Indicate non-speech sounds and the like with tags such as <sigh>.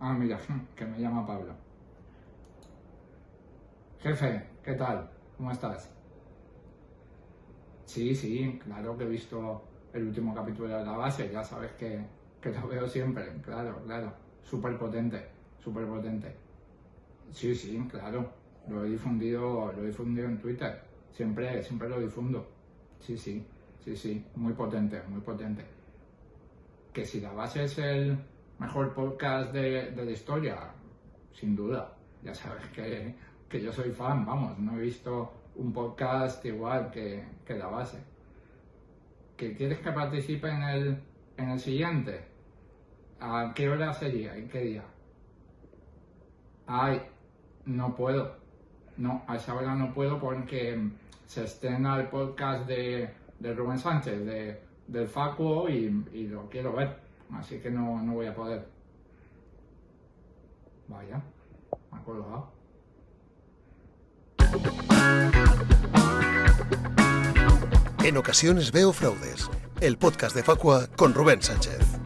Ah, mira, <laughs> que me llama Pablo. Jefe, ¿qué tal? ¿Cómo estás? Sí, sí, claro que he visto el último capítulo de la base, ya sabes que, que lo veo siempre, claro, claro. Súper potente, súper potente. Sí, sí, claro. Lo he difundido, lo he difundido en Twitter. Siempre, siempre lo difundo. Sí, sí, sí, sí. Muy potente, muy potente. Que si la base es el mejor podcast de, la historia, sin duda. Ya sabes que, yo soy fan, vamos, no he visto un podcast igual que, que la base. ¿Que quieres que participe en el, en el siguiente? ¿A qué hora sería? ¿En qué día? Ay, no puedo. No, a esa hora no puedo porque se estrena el podcast de, Rubén Sánchez, de, del Facuo, y, lo quiero ver. Así que no, no voy a poder. Vaya, me ha colgado. En ocasiones veo fraudes. El podcast de Facua con Rubén Sánchez.